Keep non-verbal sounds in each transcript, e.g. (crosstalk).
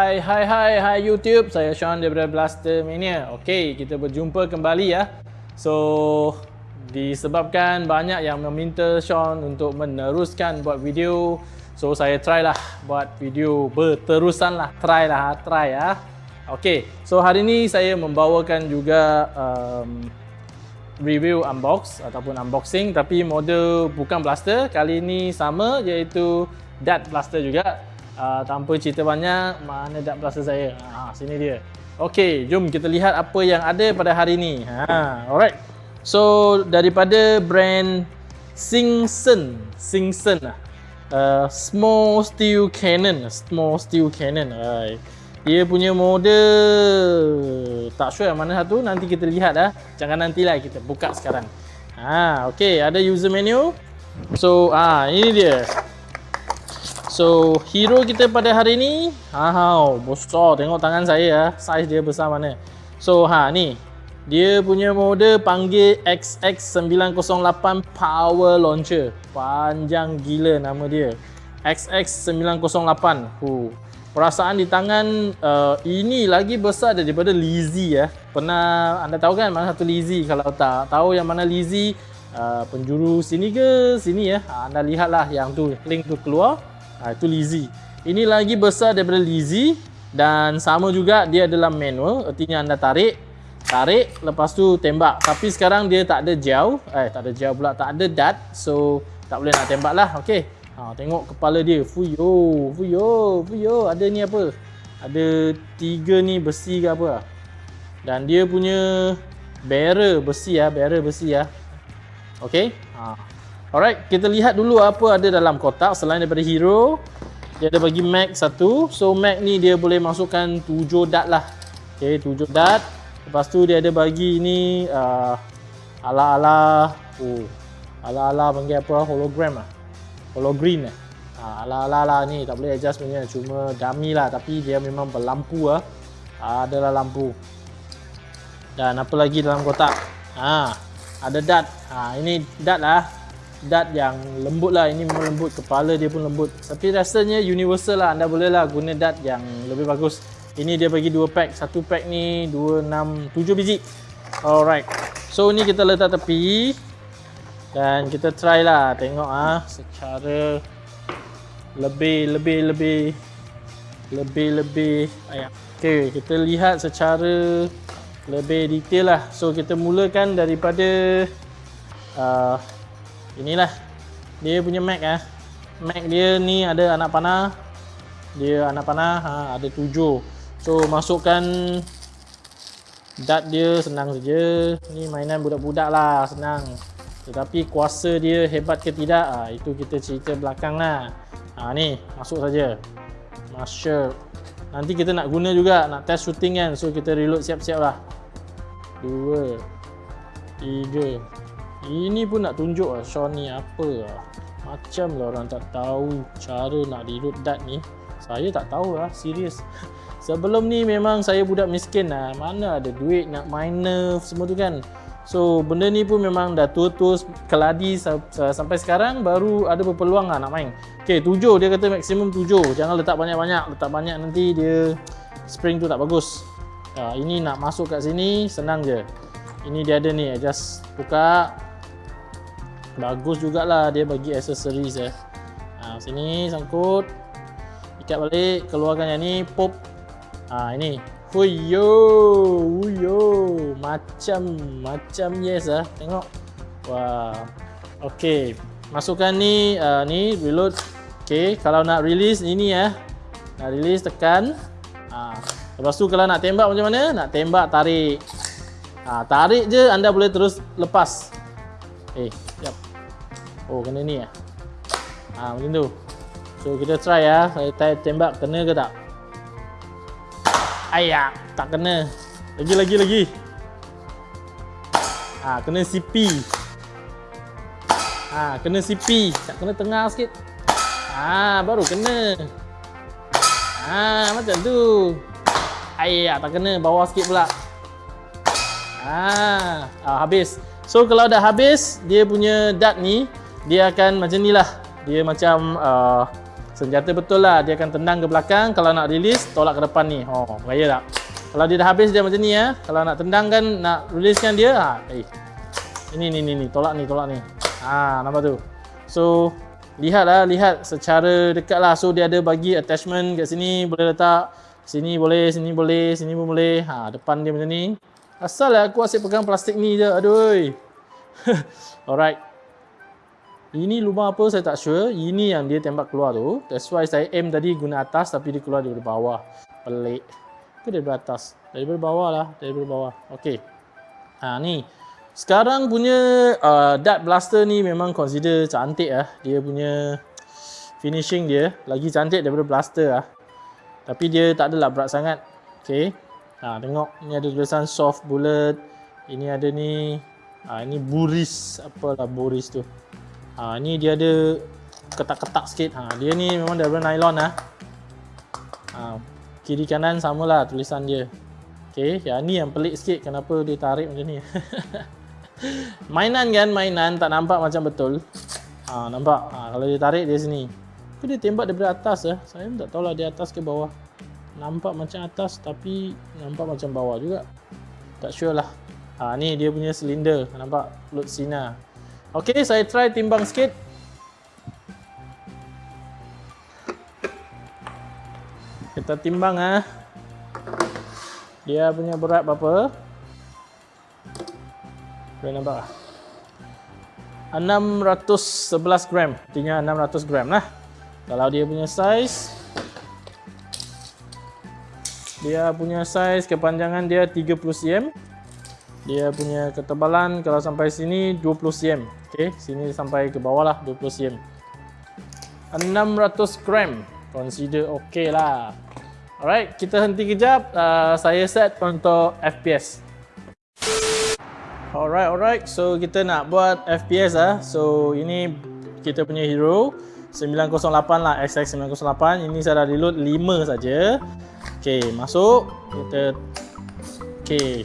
Hai hai hai hai YouTube, saya Sean daripada Blaster Mania. Okey, kita berjumpa kembali ya. So disebabkan banyak yang meminta Sean untuk meneruskan buat video, so saya try lah buat video berterusan lah, try lah, try ya. Okey, so hari ini saya membawakan juga um, review unbox ataupun unboxing tapi model bukan blaster kali ini sama iaitu dart blaster juga uh, tanpa cerita banyak mana dart blaster saya? Ha, sini dia. Ok jom kita lihat apa yang ada pada hari ini ha, alright. So daripada brand Singson Singson lah. Uh, small steel cannon. Small steel cannon right. Dia punya model. Tak sure mana satu nanti kita lihat dah. Jangan nantilah kita buka sekarang. Ha okey ada user menu. So ah ini dia so hero kita pada hari ni ha ha besar tengok tangan saya ya saiz dia besar mana so ha ni dia punya model panggil XX908 power launcher panjang gila nama dia XX908 huh perasaan di tangan uh, ini lagi besar daripada Lizzy ya. Pernah anda tahu kan mana satu Lizzy? Kalau tak tahu yang mana Lizzy, uh, penjuru sini ke sini ya. Anda lihatlah yang tu link tu keluar. Uh, itu Lizzy. Ini lagi besar daripada Lizzy dan sama juga dia adalah manual. Artinya anda tarik, tarik lepas tu tembak. Tapi sekarang dia tak ada jauh, eh tak ada jauh pula, tak ada dart. So tak boleh nak tembak lah. Okey. Ha, tengok kepala dia. Fuyo, fuyo, fuyo. Ada ni apa? Ada tiga ni besi ke apa? Dan dia punya barrel besi ya, barrel besi ya. Okey. Ha. Alright, kita lihat dulu apa ada dalam kotak selain daripada hero. Dia ada bagi mag satu. So mag ni dia boleh masukkan tujuh dart lah. Okey, tujuh dart. Lepas tu dia ada bagi ni uh, ala-ala oh, ala-ala panggil apa hologram ah hollow green eh. Ha, ala-ala lah ni tak boleh adjust punya cuma dummy lah tapi dia memang berlampu ah. Ha, adalah lampu. Dan apa lagi dalam kotak? Ha, ada dart. Ha, ini dart lah. Dart yang lembut lah. Ini memang lembut. Kepala dia pun lembut. Tapi rasanya universal lah. Anda boleh lah guna dart yang lebih bagus. Ini dia bagi dua pack. Satu pack ni dua enam tujuh biji. Alright. So ni kita letak tepi. Dan kita try lah tengok ah secara lebih lebih lebih lebih lebih ayat. Okey, kita lihat secara lebih detail lah. So kita mulakan daripada uh, inilah dia punya Mac ah. Mac dia ni ada anak panah. Dia anak panah ha, ada tujuh. So masukkan dart dia senang saja. Ni mainan budak-budak lah senang. Tetapi kuasa dia hebat ke tidak, ha, itu kita cerita belakang lah. Ha, ni, masuk saja. Masuk. Nanti kita nak guna juga, nak test shooting kan. So, kita reload siap-siap lah. Dua. Tiga. Ini pun nak tunjuk lah, Sean ni apa lah. Macam lah orang tak tahu cara nak reload dart ni. Saya tak tahu lah, serius. (laughs) Sebelum ni memang saya budak miskin lah. Mana ada duit nak main nerf semua tu kan. So benda ni pun memang dah tua-tua keladi sampai sekarang baru ada berpeluang lah nak main. Okay tujuh dia kata maksimum tujuh. Jangan letak banyak-banyak. Letak banyak nanti dia spring tu tak bagus. Uh, ini nak masuk kat sini senang je. Ini dia ada ni just buka. Bagus jugalah dia bagi accessories ya. Uh, sini sangkut. Ikat balik keluarkan yang ni pop. Uh, ini Huyo, huyo, macam macam yes ah. Tengok. Wah. Okey, masukkan ni uh, ni reload. Okey, kalau nak release ini ya. Nak release tekan. Ah. Lepas tu kalau nak tembak macam mana? Nak tembak tarik. Ah, tarik je anda boleh terus lepas. Eh, yap. Oh, kena ni ya. Ah, macam tu. So kita try ya. Saya tembak kena ke tak? Ayak, tak kena. Lagi lagi lagi. Ha, kena CP. Ha, kena CP. Tak kena tengah sikit. Ha, baru kena. Ha, macam tu. Ayak, tak kena bawah sikit pula. Ha, ha, habis. So kalau dah habis, dia punya dart ni dia akan macam ni lah. Dia macam uh, Senjata betul lah. Dia akan tendang ke belakang. Kalau nak release, tolak ke depan ni. Oh, gaya tak? Kalau dia dah habis dia macam ni ya. Kalau nak tendangkan, nak releasekan dia, ha, eh. Ini, ni, ni, ni. Tolak ni, tolak ni. Ha, nampak tu? So, lihatlah, lihat secara dekat lah. So, dia ada bagi attachment kat sini. Boleh letak. Sini boleh, sini boleh, sini pun boleh. Ha, depan dia macam ni. Asal lah aku asyik pegang plastik ni je. Aduh. (laughs) Alright. Ini lubang apa saya tak sure. Ini yang dia tembak keluar tu. That's why saya aim tadi guna atas tapi dia keluar dari bawah. Pelik. Ke dari atas? Dari bawah lah. Dari bawah. Okay. Ha ni. Sekarang punya uh, dart blaster ni memang consider cantik lah. Dia punya finishing dia lagi cantik daripada blaster lah. Tapi dia tak adalah berat sangat. Okay. Ha, tengok. Ni ada tulisan soft bullet. Ini ada ni. Ha, ini buris. Apalah buris tu. Ha, ni dia ada ketak-ketak sikit. Ha, dia ni memang daripada nylon lah. Ha, kiri kanan samalah tulisan dia. Okay, yang ni yang pelik sikit kenapa dia tarik macam ni. (laughs) mainan kan, mainan tak nampak macam betul. Ha, nampak? Ha, kalau dia tarik dia sini. Tapi dia tembak daripada atas lah. Saya tak tahulah dia atas ke bawah. Nampak macam atas tapi nampak macam bawah juga. Tak sure lah. Ha, ni dia punya silinder. Nampak? Load sinar. Okey, saya try timbang sikit. Kita timbang ah. Dia punya berat berapa? Boleh nampak ah. 611 gram. Artinya 600 gram lah. Kalau dia punya size dia punya size kepanjangan dia 30 cm. Dia punya ketebalan kalau sampai sini 20 cm. Okey, sini sampai ke bawah lah 20 cm. 600 gram. Consider okey lah. Alright, kita henti kejap. Uh, saya set untuk FPS. Alright, alright. So kita nak buat FPS ah. So ini kita punya hero 908 lah XX908. Ini saya dah reload 5 saja. Okey, masuk. Kita Okey.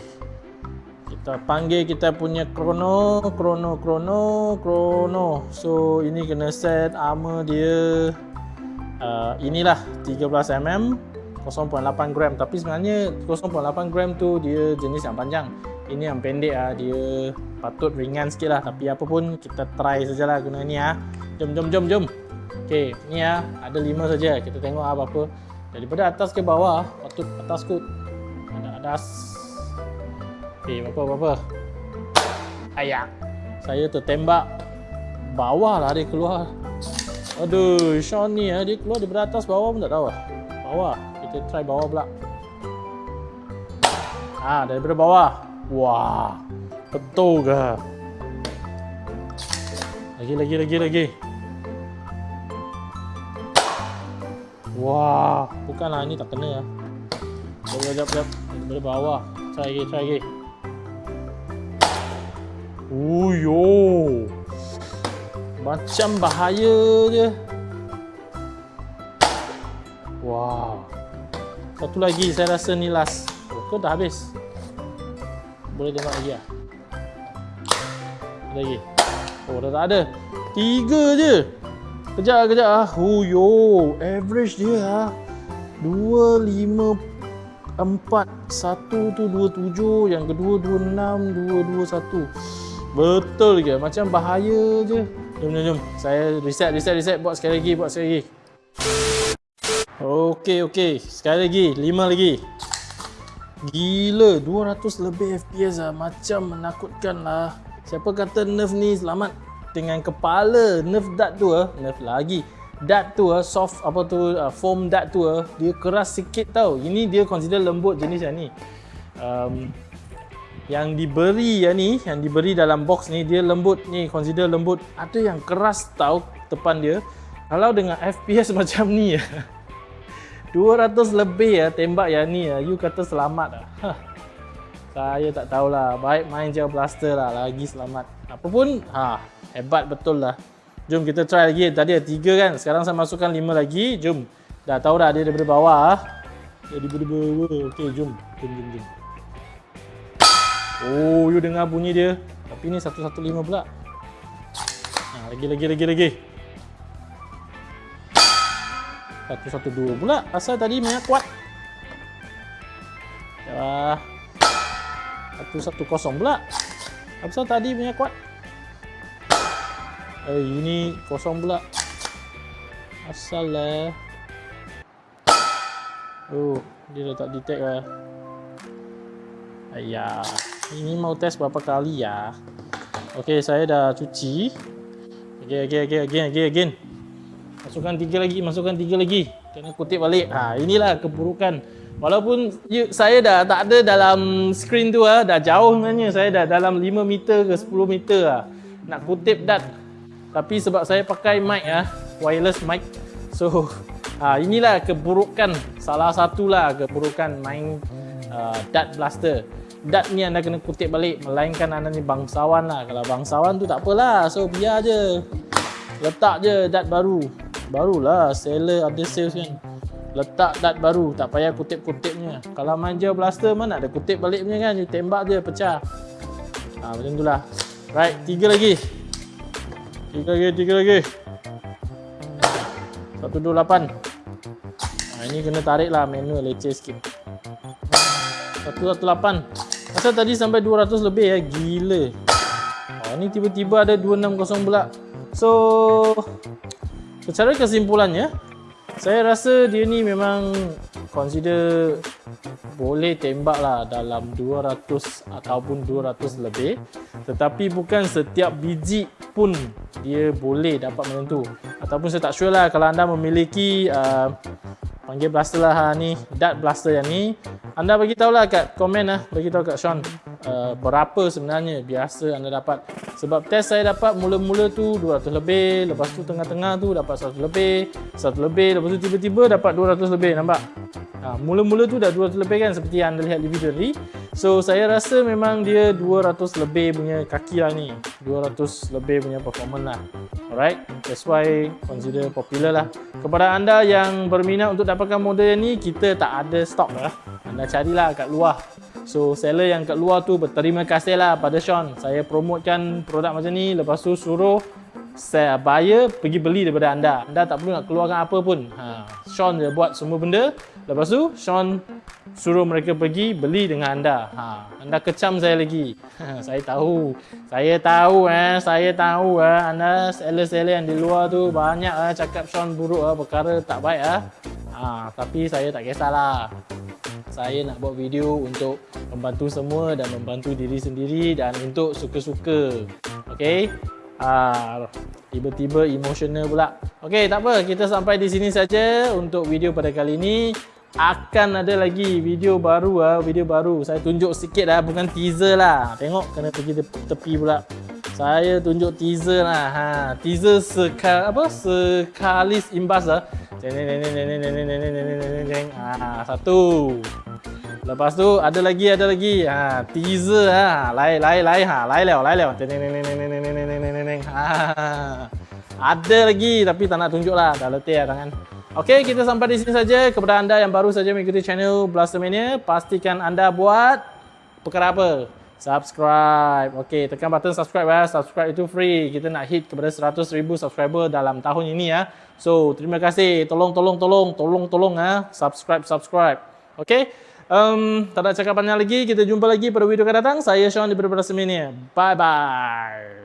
Kita panggil kita punya krono krono krono krono. So ini kena set armor dia uh, inilah 13mm 0.8 gram. Tapi sebenarnya 0.8 gram tu dia jenis yang panjang. Ini yang pendek ah dia patut ringan sikit lah. Tapi apa pun kita try sajalah guna ni ah. Jom jom jom jom. Ok ni ah ada 5 saja. Kita tengok apa apa daripada atas ke bawah patut atas kot ada atas Eh, apa-apa. Ayak. Saya tertembak. Bawah lah dia keluar. Aduh, Sean ni ya, dia keluar di atas bawah pun tak tahu lah. Bawah. Kita try bawah pula. Ah, daripada bawah. Wah. Betul ke? Lagi, lagi, lagi, lagi. Wah, bukanlah ini tak kena lah. Jap, jap, jap. Daripada bawah. Try lagi, try lagi. Uyo. Macam bahaya je. Wow. Satu lagi saya rasa ni last. Oh, kau dah habis. Boleh tengok lagi ah. Lagi. Oh, dah tak ada. Tiga je. Kejap, kejap ah. Uyo, average dia ah. Dua, lima, empat. Satu tu dua tujuh. Yang kedua dua enam, dua dua satu. Betul ke? Macam bahaya je. Jom, jom, jom. Saya reset, reset, reset. Buat sekali lagi, buat sekali lagi. Okey, okey. Sekali lagi. Lima lagi. Gila. 200 lebih FPS lah. Macam menakutkan lah. Siapa kata nerf ni selamat dengan kepala nerf dart tu lah. Nerf lagi. Dart tu lah. Soft apa tu. Uh, foam dart tu lah. Dia keras sikit tau. Ini dia consider lembut jenis yang ni. Um, yang diberi ya ni yang diberi dalam box ni dia lembut ni consider lembut ada yang keras tau depan dia kalau dengan FPS (laughs) macam ni ya 200 lebih ya tembak yang ni ya you kata selamat lah saya tak tahulah baik main je blaster lah lagi selamat apapun ha hebat betul lah jom kita try lagi tadi ada 3 kan sekarang saya masukkan 5 lagi jom dah tahu dah dia daripada bawah jadi berdua okey jom jom jom jom Oh, you dengar bunyi dia. Tapi ni 115 pula. Ha, lagi, lagi, lagi, lagi. 112 pula. Asal tadi banyak kuat. Ya. 110 pula. Asal tadi banyak kuat. Eh ini kosong pula. Asal lah. Oh, dia dah tak detect lah. Ayah. Ini mau test berapa kali ya? Okey, saya dah cuci. Okey, okey, okey, again, again, again. Masukkan tiga lagi, masukkan tiga lagi. Kena kutip balik. Ha, inilah keburukan. Walaupun you, saya dah tak ada dalam screen tu ah, dah jauh sebenarnya. Saya dah dalam 5 meter ke 10 meter ah. Nak kutip dat. Tapi sebab saya pakai mic ah, wireless mic. So, ha, (laughs) inilah keburukan. Salah satulah keburukan main uh, dat blaster. Dat ni anda kena kutip balik melainkan anda ni bangsawan lah. Kalau bangsawan tu tak apalah so biar je. Letak je dat baru. Barulah seller ada sales kan. Letak dat baru tak payah kutip-kutipnya. Kalau manja blaster mana ada kutip balik punya kan? You tembak je pecah. Ha, macam tu lah. Right tiga lagi tiga lagi tiga lagi satu dua lapan ha, ini kena tarik lah manual leceh sikit satu satu lapan Asal tadi sampai 200 lebih ya, gila. Oh, ni tiba-tiba ada 260 pula. So, secara kesimpulannya, saya rasa dia ni memang consider boleh tembak lah dalam 200 ataupun 200 lebih. Tetapi bukan setiap biji pun dia boleh dapat menentu. Ataupun saya tak sure lah kalau anda memiliki uh, panggil blaster lah ha, ni, dart blaster yang ni anda bagi tahulah kat komen lah, bagi tahu kat Sean uh, berapa sebenarnya biasa anda dapat. Sebab test saya dapat mula-mula tu 200 lebih, lepas tu tengah-tengah tu dapat 100 lebih, 100 lebih, lepas tu tiba-tiba dapat 200 lebih, nampak? Ha, mula-mula tu dah 200 lebih kan seperti yang anda lihat di video tadi. So saya rasa memang dia 200 lebih punya kaki lah ni. 200 lebih punya performance lah. Alright, that's why consider popular lah. Kepada anda yang berminat untuk dapatkan model ni, kita tak ada stok lah anda carilah kat luar so seller yang kat luar tu berterima kasih lah pada Sean saya promotekan produk macam ni lepas tu suruh saya buyer pergi beli daripada anda anda tak perlu nak keluarkan apa pun ha, Sean dia buat semua benda lepas tu Sean suruh mereka pergi beli dengan anda ha, anda kecam saya lagi (laughs) saya tahu saya tahu eh saya tahu eh anda seller-seller yang di luar tu banyak eh cakap Sean buruk eh perkara tak baik eh ha, tapi saya tak kisahlah saya nak buat video untuk membantu semua dan membantu diri sendiri dan untuk suka-suka. Okey. Ah, tiba-tiba emosional pula. Okey, tak apa. Kita sampai di sini saja untuk video pada kali ini. Akan ada lagi video baru ah, video baru. Saya tunjuk sikit dah, bukan teaser lah. Tengok kena pergi tepi pula. Saya tunjuk teaser lah. Ha, teaser sekal apa? Sekalis imbas lah. Ah, satu. Lepas tu ada lagi ada lagi. Ha, teaser ha. Lai lai lai ha. Lai leo lai leo. Ha. Ada lagi tapi tak nak tunjuk lah. Dah letih lah tangan. Okey, kita sampai di sini saja. Kepada anda yang baru saja mengikuti channel Blastermania, pastikan anda buat perkara apa? subscribe. Okey, tekan button subscribe ya. Subscribe itu free. Kita nak hit kepada 100,000 subscriber dalam tahun ini ya. So, terima kasih. Tolong tolong tolong tolong tolong ya. Subscribe subscribe. Okey. Um, tak ada cakap banyak lagi. Kita jumpa lagi pada video akan datang. Saya Sean di Berbeda Semini. Bye bye.